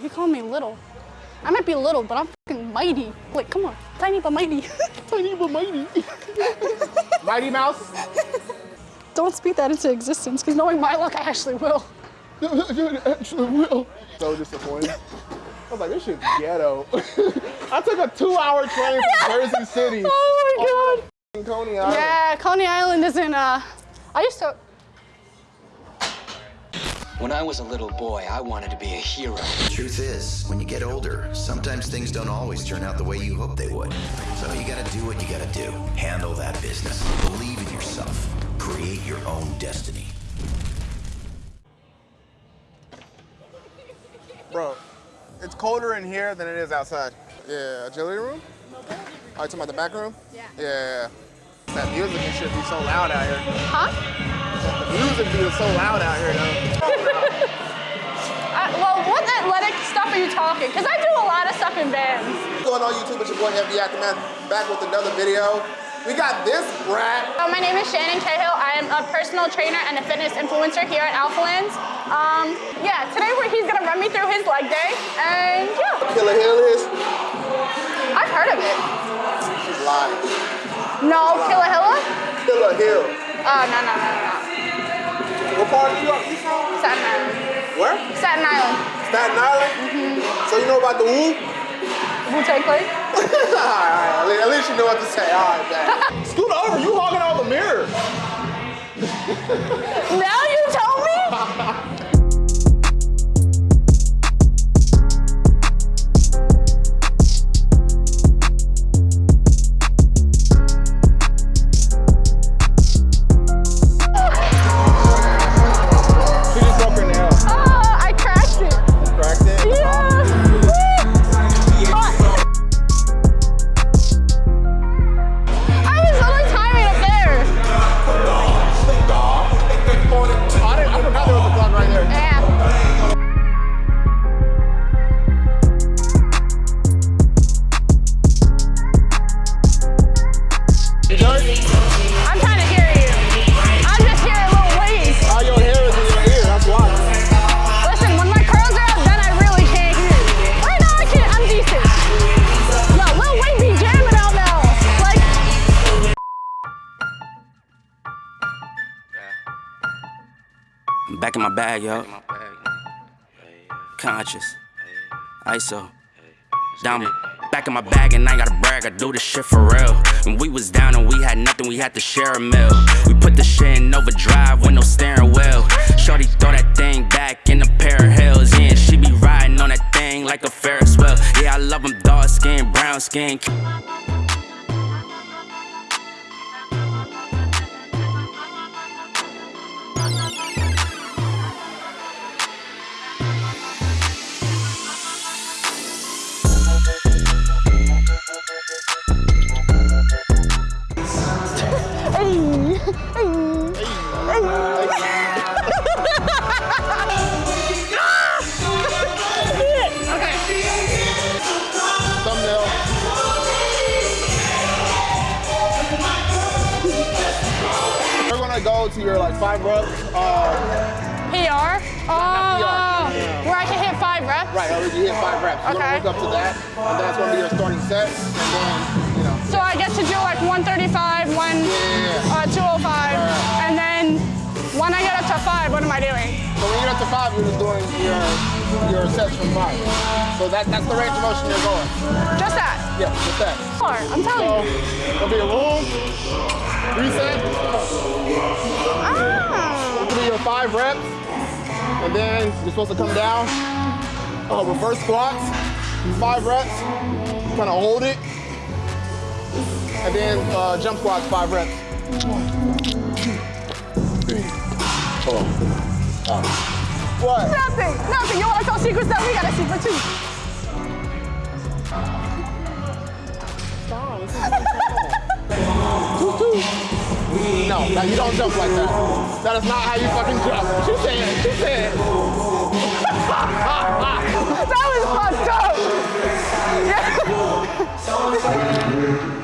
He called me little. I might be little, but I'm fucking mighty. Like, come on. Tiny but mighty. Tiny but mighty. mighty Mouse? Don't speak that into existence, because knowing my luck, I actually will. actually will. So disappointed. I was like, this shit's ghetto. I took a two-hour train from Jersey City. Oh my god. Coney Island. Yeah, Coney Island is in, uh, I used to, When I was a little boy, I wanted to be a hero. The truth is, when you get older, sometimes things don't always turn out the way you hope they would. So you gotta do what you gotta do. Handle that business. Believe in yourself. Create your own destiny. Bro, it's colder in here than it is outside. Yeah, agility room? Oh, you talking about the back room? Yeah. Yeah. That music and shit be so loud out here. huh? The music be so loud out here, though. Are you talking? Because I do a lot of stuff in bands. What's going on YouTube? It's your boy MD Ackerman back with another video. We got this brat. Uh, my name is Shannon Cahill. I am a personal trainer and a fitness influencer here at Alphalands. Um, yeah, today we're, he's gonna run me through his leg day, and yeah, Killer Hill is. I've heard of it. She's lying. No, Killahilla? Killer Hill. Oh, no, no, no, no. What part of New York you from? Staten Island. Where? Staten Island. Staten Island? So you know about the Wu? Wu-Tang Clan? all right, all right. At least you know what to say. All right, man. Scoot over. You hogging all the mirrors. bag, yo. Conscious. ISO. Down back in my bag and I gotta brag, I do this shit for real. When we was down and we had nothing, we had to share a meal. We put the shit in overdrive with no steering wheel. Shorty throw that thing back in a pair of heels. Yeah, she be riding on that thing like a Ferris wheel. Yeah, I love them dark skin, brown skin. go to your like five reps. Uh, PR. Oh, PR. where I can hit five reps. right, you hit five reps. You're Okay. work up to that, and that's gonna be your starting set. And then, you know, So I get to do like 135, one, Yeah. uh, to five, what am I doing? so when you get up to five, you're just doing your your sets from five. So that that's the range of motion you're going. Just that. Yeah, just that. Four. I'm telling So you. it'll be a room, reset, Ah. it'll be your five reps, and then you're supposed to come down. Uh, reverse squats, five reps, kind of hold it, and then uh, jump squats, five reps. What? Nothing. Nothing. You want to tell secrets that we got a secret too. No, no, you don't jump like that. That is not how you fucking jump. She said, she said. That was fucked up. okay.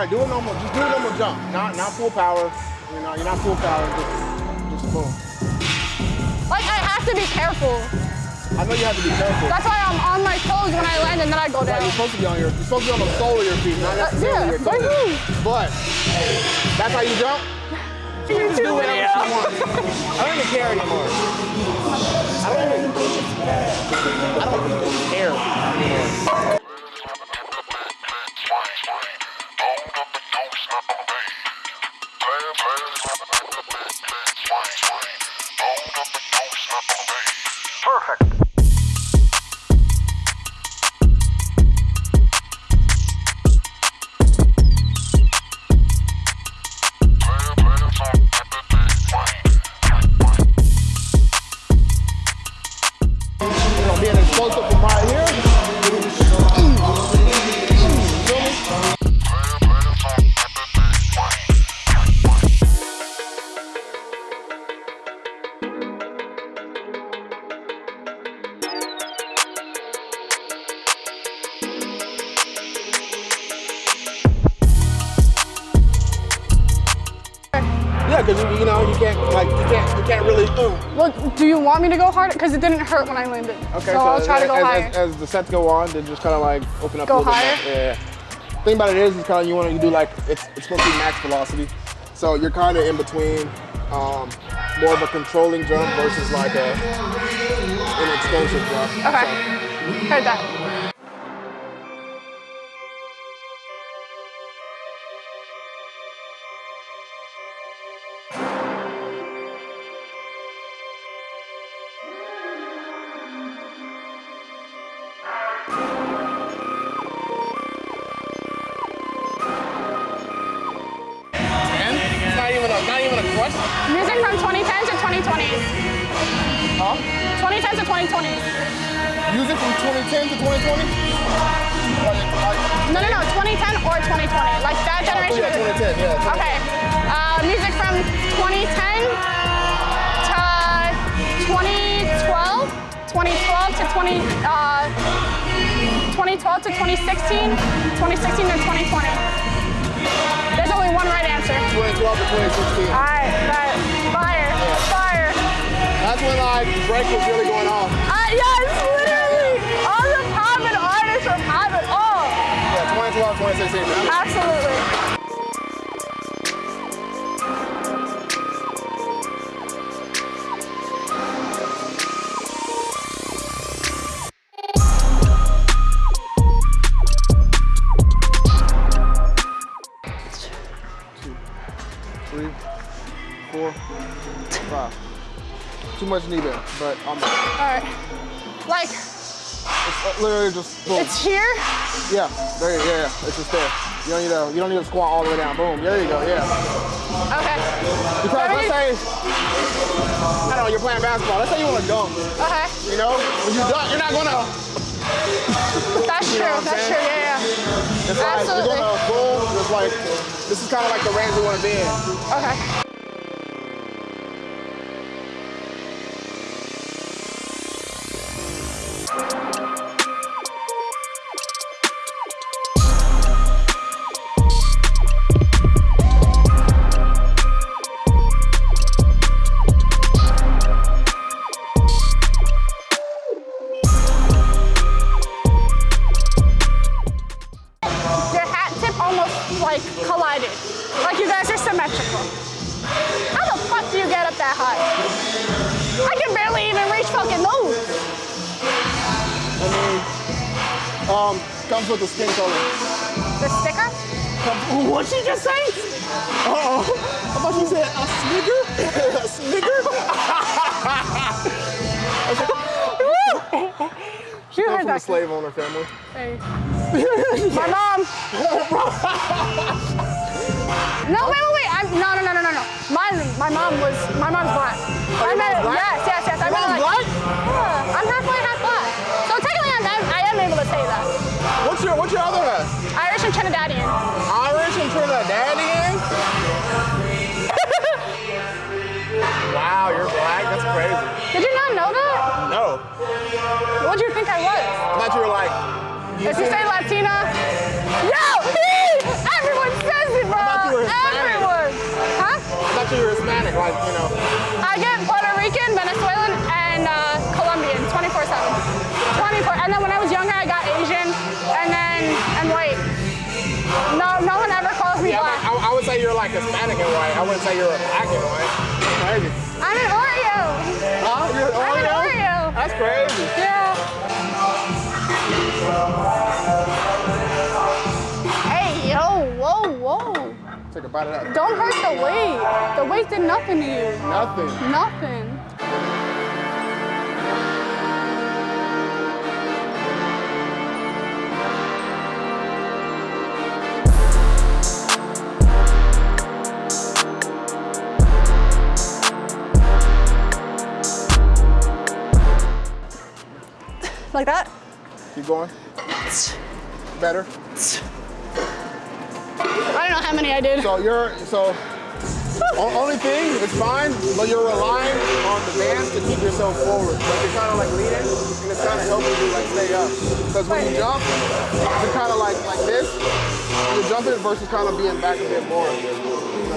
Right, do a normal, just do a normal jump. Not, not full power. You know, you're not full power, just, just boom. Like I have to be careful. I know you have to be careful. That's why I'm on my toes when I land and then I go Right, down. you're supposed to be on your, you're supposed to be on the sole of your feet, not uh, necessarily yeah, your toes. But that's how you jump. YouTube Do whatever video. she wants. I don't even care anymore. I don't even. I don't even care Perfect. Yeah, because you, you know you can't like you can't you can't really. Ooh. Well, do you want me to go harder? Because it didn't hurt when I landed. Okay, so, I'll try to go as, higher. As, as the sets go on, then just kind of like open up Go a little higher? bit more. Yeah. Thing about it is, is kind of you want to do like it's it's supposed to be max velocity, so you're kind of in between, um, more of a controlling jump versus like a an explosive jump. okay. Heard that. Not even a question. Music from 2010 to 2020. Huh? 2010 to 2020. Music from 2010 to 2020. No, no, no. 2010 or 2020. Like that Oh, generation. yeah, 2010. Yeah. Okay. Uh, music from 2010 to 2012. 2012 to 20. Uh, 2012 to 2016. 2016 to 2020. Only one right answer. 2012 to 2016. All right. Fire. Fire. That's when like break was really going on. Uh, yes, much knee bend, but I'm All right. Like, it's uh, literally just boom. it's here. Yeah, there, you- yeah, yeah, it's just there. You don't need to, you don't need to squat all the way down. Boom, there you go, yeah. Okay. Because let's say, I don't know, you're playing basketball. Let's say you want to dunk. Okay. You know, when you dunk, you're not gonna. That's You true. That's saying? true. Yeah, yeah. It's like Absolutely. you're gonna boom. It's like this is kind of like the range you want to be in. Okay. Almost like collided. Like you guys are symmetrical. How the fuck do you get up that high? I can barely even reach fucking those. I mean, um, comes with the skin color. The sticker? Come, what'd she just say? Uh-oh. I thought she said a snigger. a snigger? Come heard from a that. slave owner family. Hey. My mom. No, wait, wait, wait. I'm, no, no, no, no, no, no. My, my mom was, my mom's black. I met, black? yes, yes, yes. I met like, black? Yeah, I'm halfway half Like, you know, I get Puerto Rican, Venezuelan, and uh, Colombian 24 7. 24. And then when I was younger, I got Asian and then and white. No, no one ever calls me yeah, black. I, I would say you're like Hispanic and white. I wouldn't say you're a black and white. I'm an Oreo. Take a bite of that. Don't hurt the weight. The weight did nothing to you. Nothing. Nothing. Like that? Keep going. Better. I don't know how many I did. So you're so only thing it's fine, but you're relying on the dance to keep yourself forward. Like you're kind of like leading, and it's kind of helping you like stay up. Because when you jump, you're kind of like like this. You're jumping versus kind of being back a bit more,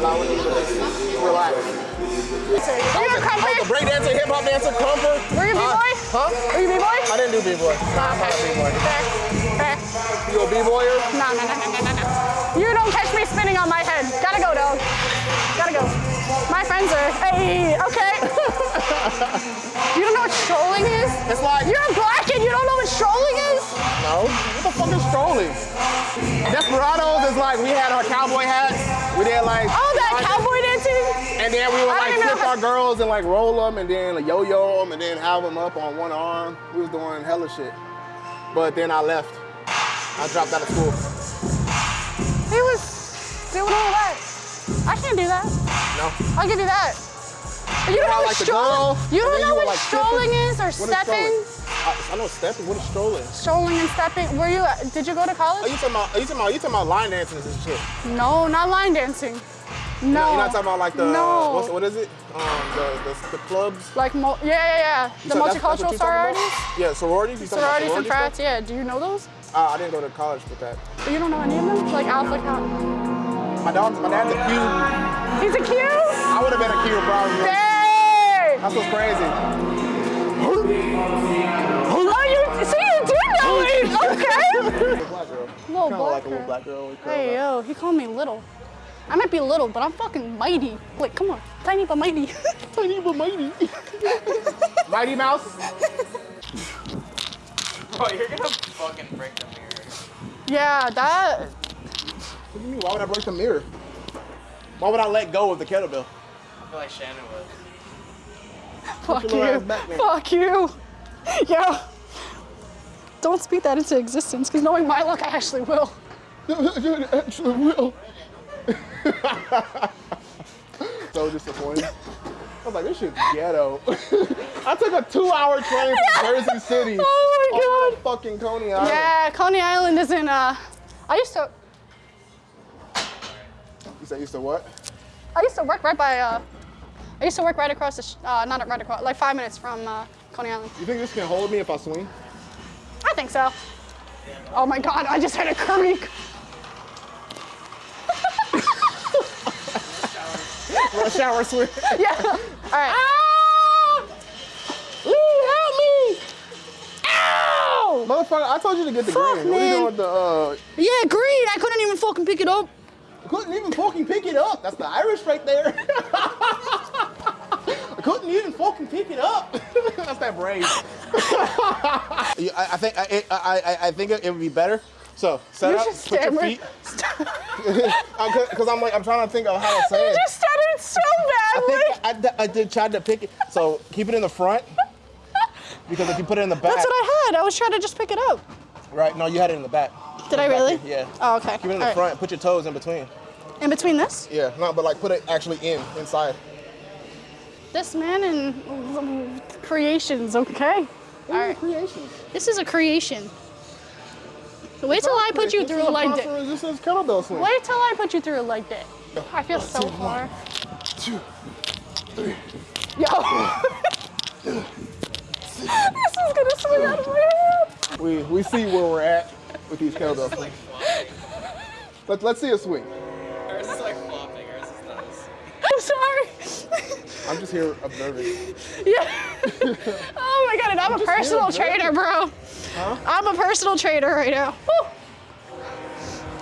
allowing you to just relax. Were you a was a break dancer, hip hop dancer, comfort. Were you Uh, b-boy? Huh? Were you b-boy? I didn't do b-boy. Oh, I'm not a b-boy. You a b-boyer? No, no, no, no, no, no, don't catch me spinning on my head. Gotta go, dog. Gotta go. My friends are, hey, okay. you don't know what strolling is? It's like You're a black and you don't know what strolling is? No. What the fuck is strolling? Desperados is like we had our cowboy hats. We did like. Oh, that cowboy dancing? And then we would like flip our girls and like roll them and then like, yo-yo them and then have them up on one arm. We was doing hella shit. But then I left. I dropped out of school. He was doing all that. I can't do that. No. I can do that. But you don't know what like, strolling. You don't know you what like, strolling is or stepping. I, I know stepping. What is strolling? Strolling and stepping. Were you? Did you go to college? Are you talking about? Are you talking about? You talking about line dancing and shit? No, not line dancing. No. You're not talking about like the No. what's, what is it? Um, the, the the clubs. Like, mo- yeah, yeah, yeah. You The said that's- that's multicultural you're sororities. Yeah, sororities. You Sororities and frats, yeah. Do you know those? Uh, I didn't go to college with that. But You don't know any of them? Like Alpha Count. My dog's, my dad's a Q. He's a Q? I would have been a Q probably. Dang! That's what's crazy. Oh, you see, you do know it. Okay. Little black girl. Little Kind of black like a girl. little black girl. Hey, up. yo, he called me little. I might be little, but I'm fucking mighty. Like, come on. Tiny but mighty. Tiny but mighty. Mighty Mouse. Bro, you're gonna fucking break the mirror. yeah, that. What do you mean? Why would I break the mirror? Why would I let go of the kettlebell? I feel like Shannon would. Fuck you. ass back then. Fuck you. Yo. Don't speak that into existence, because knowing my luck, I actually will. Actually, will. so disappointed. I was like, this shit's ghetto. I took a two-hour train from Jersey City. Oh my all the way God. to Fucking Coney Island. Yeah, Coney Island is in, uh, I used to, You used to what? I used to work right by, uh, I used to work right across the, sh- uh, not right across, like five minutes from, uh, Coney Island. You think this can hold me if I swing? I think so. Oh my God, I just had a creak. Shower swing. Yeah. All right. Ah! Ooh, help me! Ow! Motherfucker, I told you to get the Fuck, green. What are you man. doing with the, uh, Yeah, green. I couldn't even fucking pick it up. Couldn't even fucking pick it up. That's the Irish right there. I couldn't even fucking pick it up. That's that brave. I, I think I, I, I, I think it would be better. So set You up, just put your feet. Because I'm like I'm trying to think of how to say You it. just stuttered so I badly. think I, d- I did try to pick it. So keep it in the front. Because if you put it in the back, That's what I had. I was trying to just pick it up. right? No, you had it in the back. Did I really? here, Yeah. Oh, okay. Keep it in the All right. front. Put your toes in between. In between this, Yeah, no, but like put it actually in inside. this man and creations. Okay. All right. Creations. This is a creation. Wait till I put you through a leg day. This is kettlebell swing. Wait till I put you through a leg day. I feel so far. Two, three. Yo. this is gonna swing out of my hand. We we see where we're at with these kettlebell swings. Let, let's see a swing. Ours is like flopping, ours is nice. I'm sorry. I'm just here observing. yeah. oh my god, and I'm a personal trainer, bro. Huh? I'm a personal trainer right now. Woo.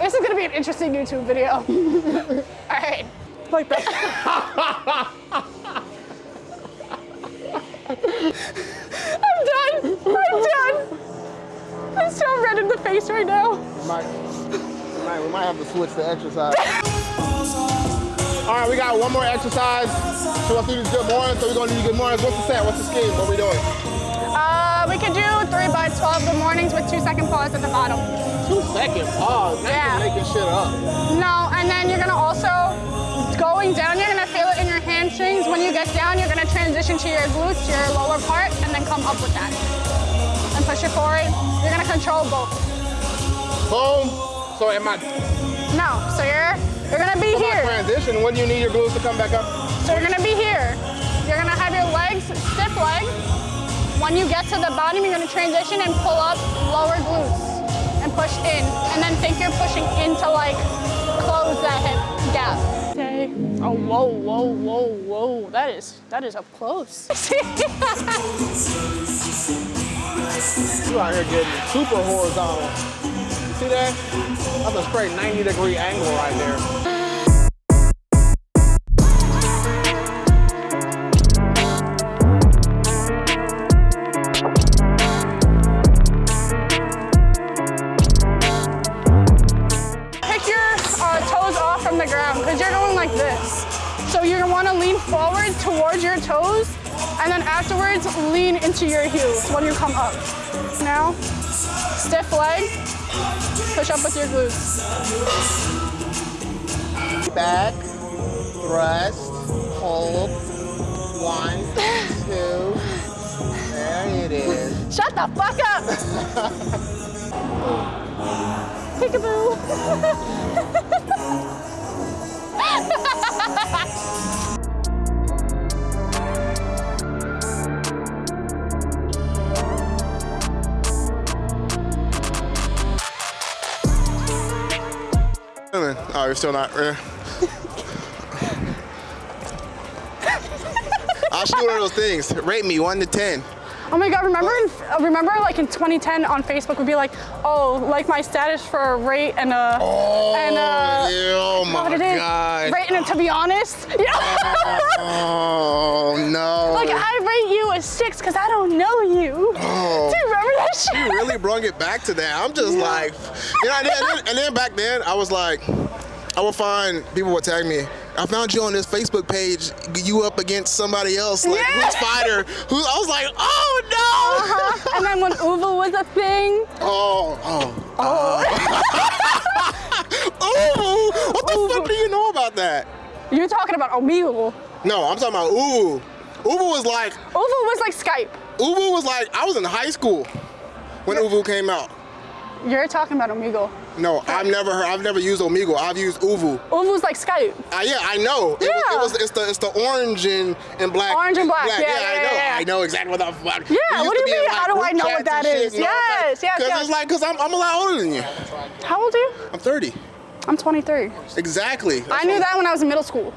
This is gonna be an interesting YouTube video. All right, like that. I'm done. I'm done. I'm so red in the face right now. We might, we might, we might have to switch the exercise. All right, we got one more exercise. So let's do these good mornings. So we're gonna do good mornings. What's the set? What's the scheme? What are we doing? Uh, we can do three by 12 good mornings with two second pause at the bottom. Two second pause. Now Yeah. you're making shit up. No, and then you're gonna also, going down, you're gonna feel it in your hamstrings. When you get down, you're gonna transition to your glutes, your lower part, and then come up with that. And push it forward. You're gonna control both. Boom. So am I? No, so you're, you're gonna be For my here. transition, when do you need your glutes to come back up? So you're gonna be here. You're gonna have your legs, stiff legs. When you get to the bottom, you're gonna transition and pull up lower glutes and push in. And then think you're pushing into like, close that hip gap. Okay. Oh, whoa, whoa, whoa, whoa. That is, that is up close. You out here getting super horizontal. See that? That's a straight 90 degree angle right there. Into your heels when you come up. Now, stiff leg, push up with your glutes. Back, thrust, hold. One, two. There it is. Shut the fuck up! Peekaboo! Oh, you're still not. eh. I'll shoot one of those things. Rate me one to ten. Oh my god, remember in, uh, remember like in 2010 on Facebook would be like, oh, like my status for a rate and a Oh, and uh yeah, oh what my it is? god. Rate and a to be honest. Yeah. Oh no. like I rate you a six because I don't know you. Oh. Do you remember that shit? you really brung it back to that. I'm just like, you know, and then- and then back then I was like, I would find people would tag me. I found you on this Facebook page. You up against somebody else, like Yeah. who's fighter? Who? I was like, oh no. Uh-huh. And then when ooVoo was a thing, Oh, oh, oh. Ooh, what the fuck do you know about that? you're talking about Omegle. No, I'm talking about ooVoo. ooVoo was like, ooVoo was like Skype. ooVoo was like, I was in high school when ooVoo came out. You're talking about Omegle. No, I've never heard, I've never used Omegle. I've used ooVoo. ooVoo was like Skype. Uh, yeah, I know. It, was, Yeah. it was it's the it's the orange and, and black. Orange and black, yeah, I yeah, I know. yeah, yeah. I know exactly what the fuck. Yeah, what do you be in, mean? How do I know what that is? and that shit, know, Yes, it's yes, Cause yes. it's like, cause I'm, I'm a lot older than you. How old are you? I'm 30. I'm 23. Exactly. That's I knew that when I was in middle school.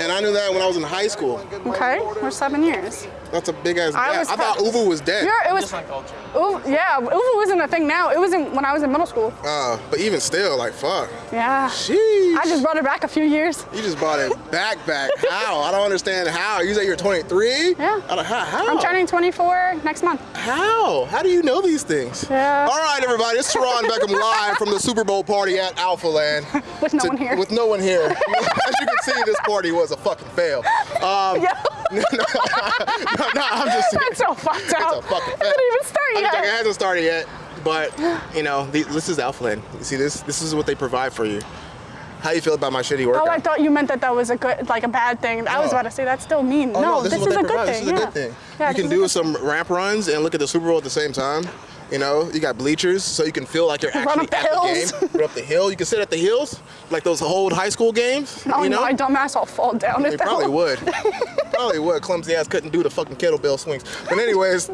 And I knew that when I was in high school. Okay, we're seven years. That's a big ass I gap. was I thought pre- ooVoo was dead. You're, it was, Just culture. ooVoo, yeah, ooVoo wasn't a thing now. It wasn't when I was in middle school. Uh, but even still, like, fuck. Yeah. Sheesh. I just brought it back a few years. You just bought it back, back. How? I don't understand how. You say you're 23? Yeah. I don't, how? how? I'm turning 24 next month. How? How do you know these things? Yeah. All right, everybody. It's Teron Beckham live from the Super Bowl party at Alpha Land. With no To- one here. With no one here. As you can see, this party was a fucking fail. Um, Yeah. No, no, no, I'm just That's so fucked up. a fucking It didn't even start I'm yet. joking, it hasn't started yet, but you know, this is Alpha Land. You see this? This is what they provide for you. How you feel about my shitty workout? Oh, I thought you meant that that was a good, like a bad thing. I was oh. about to say that's still mean. Oh, no, this, this, is, they a provide. good This thing. is a good thing. Yeah, you can do some ramp runs and look at the Super Bowl at the same time. You know, you got bleachers, so you can feel like you're Run actually up the at hills. the game. Run up the hill. You can sit at the hills, like those old high school games. Oh you know, no, my dumbass will fall down. They that probably will- would. probably would. Clumsy ass couldn't do the fucking kettlebell swings. But anyways,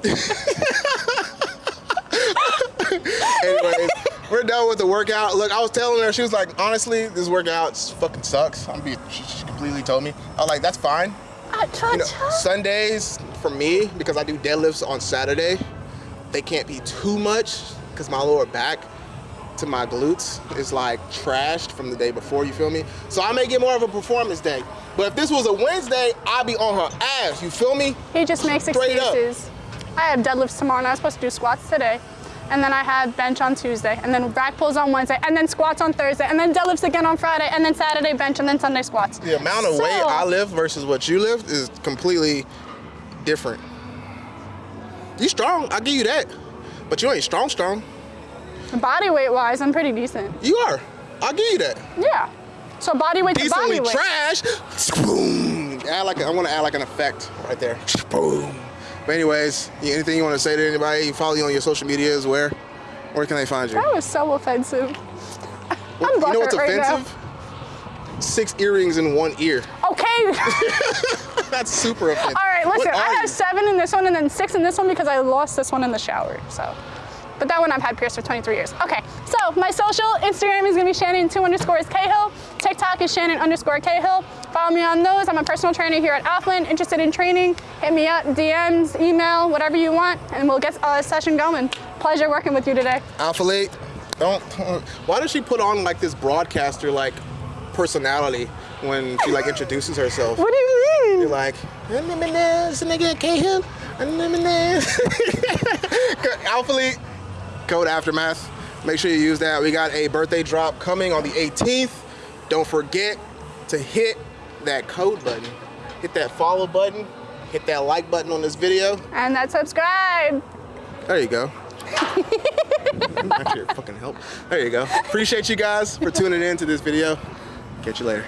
anyways, we're done with the workout. Look, I was telling her, she was like, honestly, this workout fucking sucks. I'm being she's completely completely told me. I was like, that's fine. Ah, cha You know. Sundays for me, because I do deadlifts on Saturday, they can't be too much because my lower back to my glutes is like trashed from the day before, you feel me? So I may get more of a performance day. But if this was a Wednesday, I'd be on her ass, you feel me? He just makes Straight up. excuses. I have deadlifts tomorrow and I was supposed to do squats today. And then I had bench on Tuesday, and then back pulls on Wednesday, and then squats on Thursday, and then deadlifts again on Friday, and then Saturday bench, and then Sunday squats. The amount of So- weight I lift versus what you lift is completely different. You strong, I'll give you that. But you ain't strong, strong. Body weight wise, I'm pretty decent. You are. I'll give you that. Yeah. So body weight to Decently body weight. trash. Boom. Add like a, I want to add like an effect right there. Boom. But anyways, anything you want to say to anybody? You follow you on your social medias. Where? Where can they find you? That was so offensive. I'm you know what's butthurt right now. offensive? Six earrings in one ear. Okay. That's super offensive. All right, listen, I have you? seven in this one and then six in this one because I lost this one in the shower. So, but that one I've had pierced for 23 years. Okay, so my social Instagram is gonna be Shannon two underscores Cahill. TikTok is Shannon underscore Cahill. Follow me on those. I'm a personal trainer here at Alpha Land. Interested in training? Hit me up, DMs, email, whatever you want, and we'll get a session going. Pleasure working with you today. Alphalete, don't. Why does she put on like this broadcaster like personality when she like introduces herself? What do you You're mean? like, it's a nigga Cahill. Alphalete, code Aftermath. Make sure you use that. We got a birthday drop coming on the 18th. Don't forget to hit that code button. Hit that follow button. Hit that like button on this video. And that subscribe. There you go. Actually, fucking help. There you go. Appreciate you guys for tuning in to this video. Catch you later.